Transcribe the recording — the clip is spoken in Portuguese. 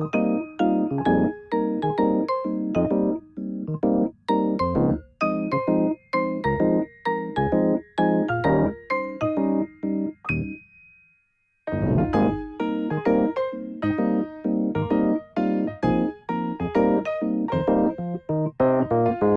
Música